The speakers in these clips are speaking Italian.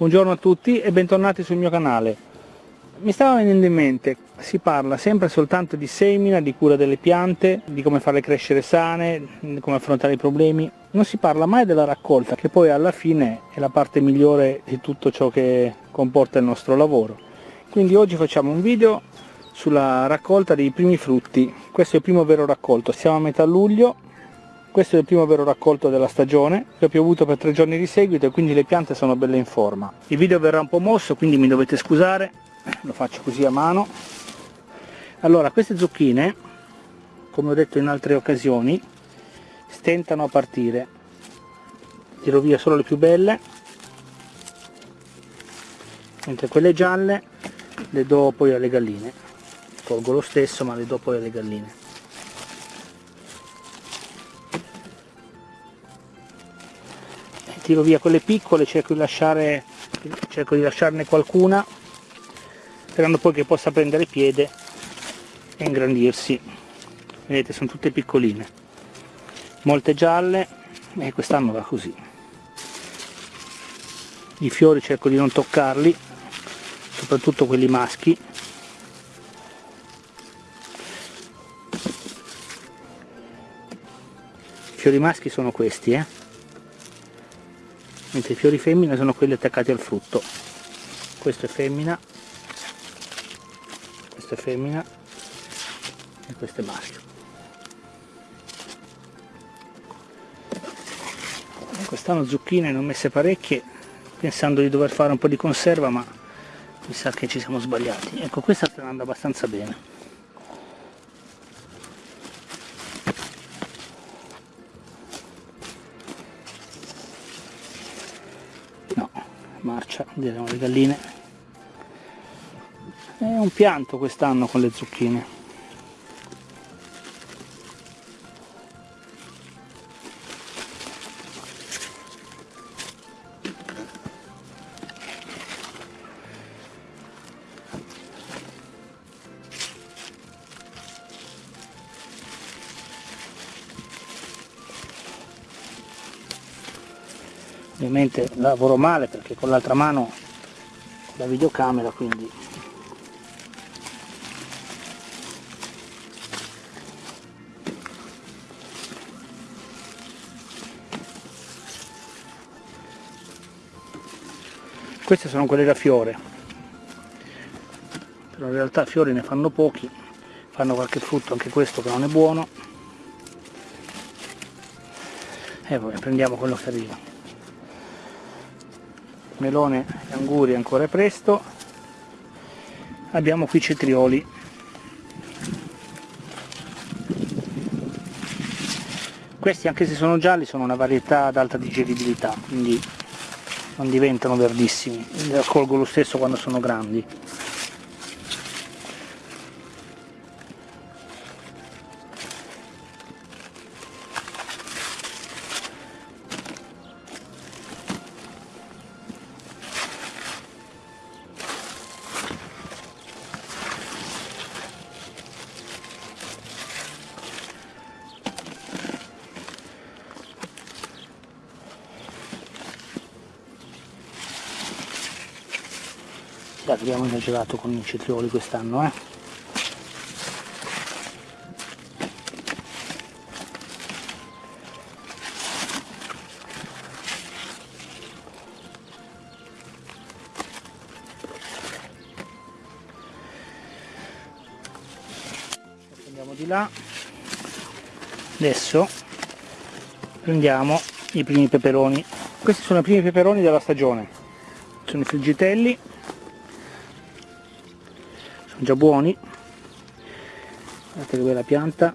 Buongiorno a tutti e bentornati sul mio canale. Mi stava venendo in mente, si parla sempre soltanto di semina, di cura delle piante, di come farle crescere sane, di come affrontare i problemi. Non si parla mai della raccolta, che poi alla fine è la parte migliore di tutto ciò che comporta il nostro lavoro. Quindi oggi facciamo un video sulla raccolta dei primi frutti. Questo è il primo vero raccolto, siamo a metà luglio questo è il primo vero raccolto della stagione, ha piovuto per tre giorni di seguito e quindi le piante sono belle in forma. Il video verrà un po' mosso, quindi mi dovete scusare, lo faccio così a mano. Allora, queste zucchine, come ho detto in altre occasioni, stentano a partire. Tiro via solo le più belle, mentre quelle gialle le do poi alle galline. Tolgo lo stesso ma le do poi alle galline. Tiro via quelle piccole, cerco di, lasciare, cerco di lasciarne qualcuna, sperando poi che possa prendere piede e ingrandirsi. Vedete, sono tutte piccoline. Molte gialle e quest'anno va così. I fiori cerco di non toccarli, soprattutto quelli maschi. Fiori maschi sono questi, eh mentre i fiori femmine sono quelli attaccati al frutto. Questo è femmina. Questo è femmina. E questo è maschio. Quest'anno zucchine ne ho messe parecchie pensando di dover fare un po' di conserva ma mi sa che ci siamo sbagliati. Ecco questa sta andando abbastanza bene marcia diremo le galline. È un pianto quest'anno con le zucchine ovviamente lavoro male perché con l'altra mano la videocamera quindi. Queste sono quelle da fiore. Però in realtà fiori ne fanno pochi fanno qualche frutto anche questo che non è buono. E poi prendiamo quello che arriva melone e anguri ancora presto. Abbiamo qui cetrioli. Questi anche se sono gialli sono una varietà ad alta digeribilità quindi non diventano verdissimi. Li raccolgo lo stesso quando sono grandi abbiamo esagerato con i cetrioli quest'anno, eh. Andiamo di là. Adesso prendiamo i primi peperoni. Questi sono i primi peperoni della stagione. Sono i friggitelli già buoni. Guardate che bella pianta.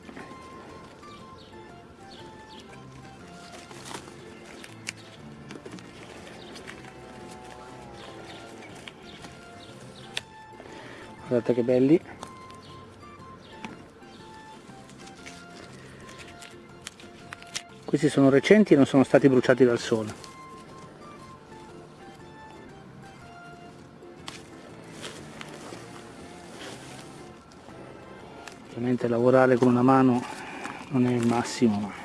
Guardate che belli. Questi sono recenti e non sono stati bruciati dal sole ovviamente lavorare con una mano non è il massimo ma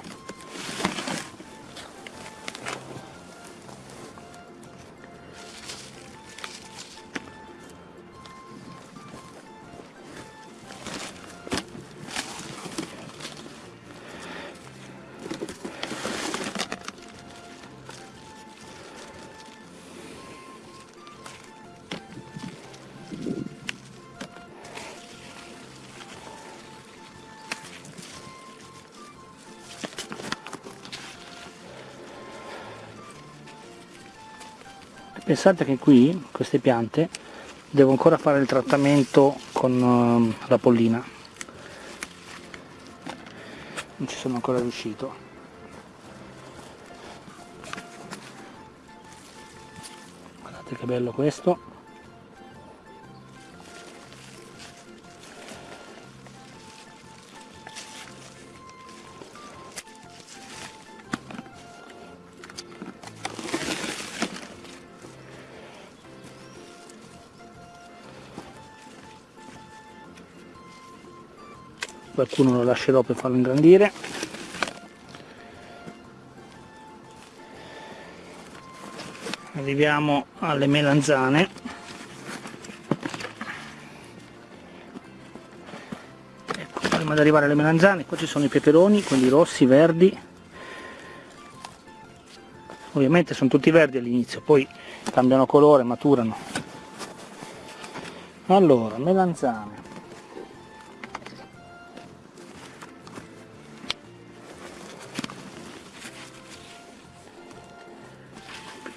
pensate che qui queste piante devo ancora fare il trattamento con uh, la pollina. Non ci sono ancora riuscito. Guardate che bello questo qualcuno lo lascerò per farlo ingrandire arriviamo alle melanzane. Ecco, prima di arrivare alle melanzane qua ci sono i peperoni quelli rossi, verdi. Ovviamente sono tutti verdi all'inizio poi cambiano colore, maturano. Allora, melanzane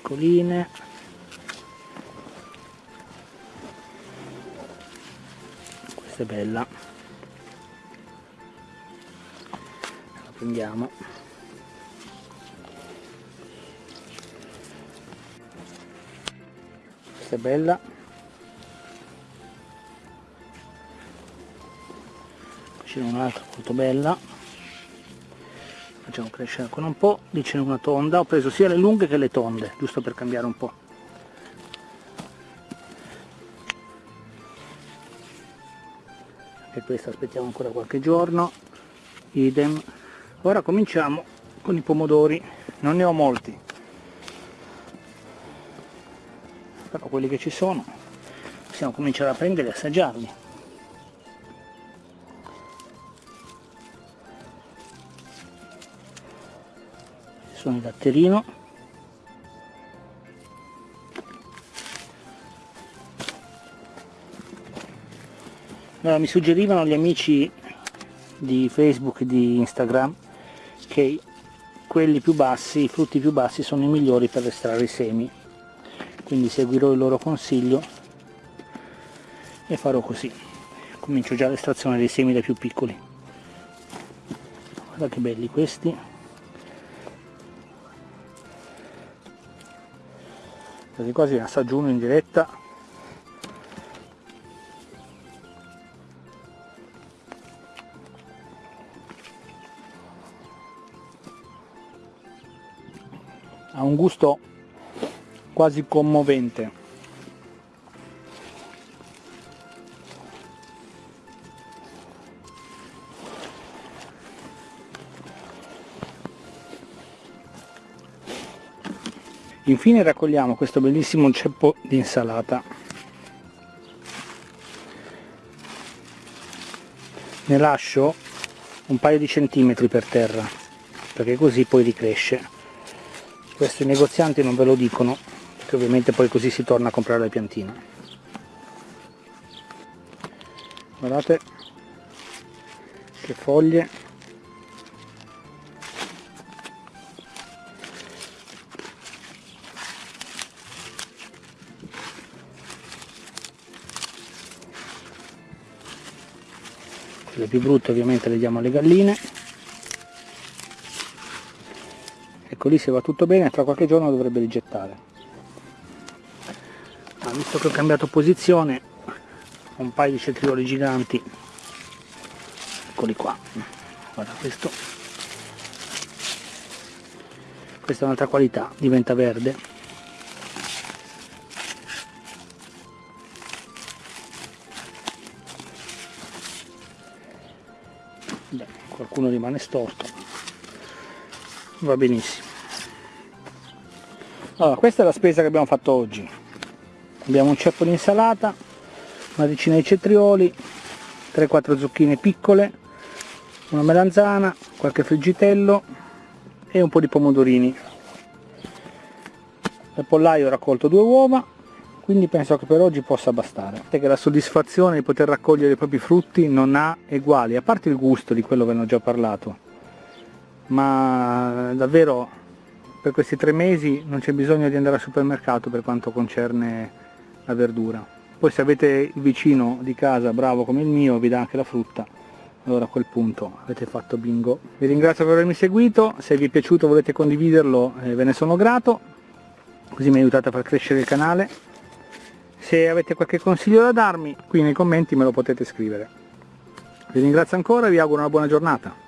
piccoline. Questa è bella. La prendiamo. Questa è bella. C'è un'altra molto bella facciamo crescere ancora un po' lì c'è una tonda ho preso sia le lunghe che le tonde giusto per cambiare un po' e questa aspettiamo ancora qualche giorno idem. Ora cominciamo con i pomodori non ne ho molti però quelli che ci sono possiamo cominciare a prendere e assaggiarli sono il latterino allora, mi suggerivano gli amici di Facebook e di Instagram che quelli più bassi, i frutti più bassi sono i migliori per estrarre i semi. Quindi seguirò il loro consiglio e farò così. Comincio già l'estrazione dei semi dai più piccoli. Guarda che belli questi quasi quasi assaggio uno in diretta. Ha un gusto quasi commovente infine raccogliamo questo bellissimo ceppo di insalata. Ne lascio un paio di centimetri per terra perché così poi ricresce. Questo i negozianti non ve lo dicono perché ovviamente poi così si torna a comprare le piantine. Guardate che foglie le più brutte ovviamente le diamo alle galline. Ecco lì se va tutto bene tra qualche giorno dovrebbe rigettare. Ah, visto che ho cambiato posizione un paio di cetrioli giganti. Eccoli qua. Guarda questo. Questa è un'altra qualità diventa verde qualcuno rimane storto. Va benissimo. Allora questa è la spesa che abbiamo fatto oggi. Abbiamo un ceppo di insalata una decina di cetrioli 3-4 zucchine piccole una melanzana qualche friggitello e un po' di pomodorini. Nel pollaio ho raccolto due uova quindi penso che per oggi possa bastare che la soddisfazione di poter raccogliere i propri frutti non ha eguali a parte il gusto di quello che ho già parlato ma davvero per questi tre mesi non c'è bisogno di andare al supermercato per quanto concerne la verdura. Poi se avete il vicino di casa bravo come il mio vi dà anche la frutta, allora a quel punto avete fatto bingo. Vi ringrazio per avermi seguito, se vi è piaciuto volete condividerlo eh, ve ne sono grato, così mi aiutate a far crescere il canale. Se avete qualche consiglio da darmi, qui nei commenti me lo potete scrivere. Vi ringrazio ancora e vi auguro una buona giornata.